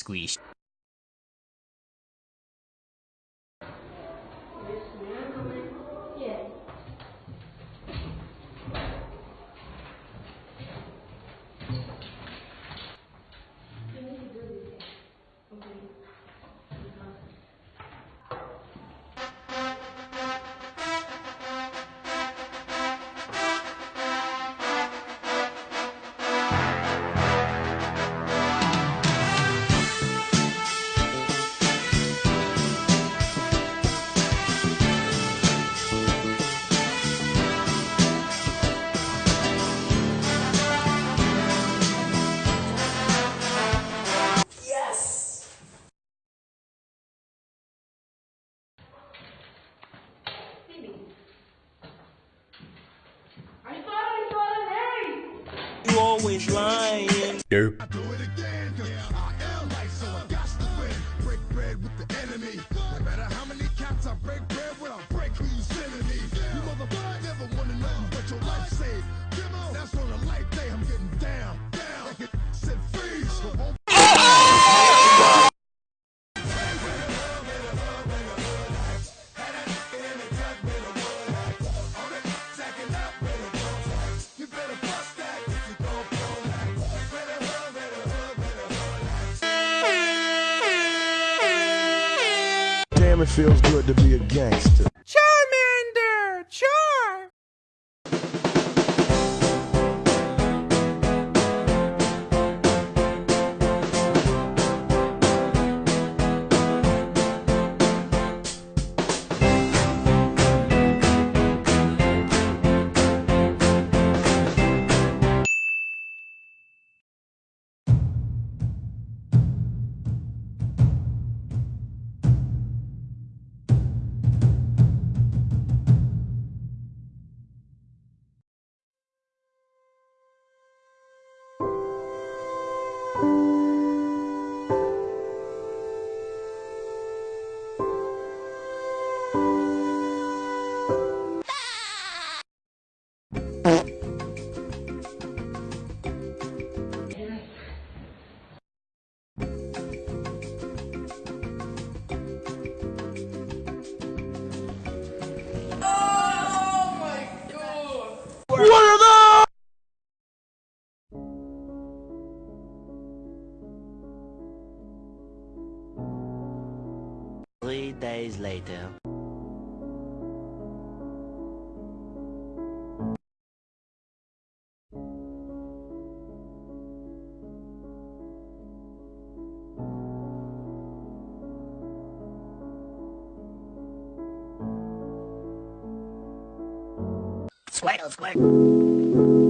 Squeeze. Always lying. Derp. do it again. Cause I am like so I got to win. Break bread with the enemy. No matter how many cats I break bread Damn, it feels good to be a gangster. Three days later. Squirtle, squirt.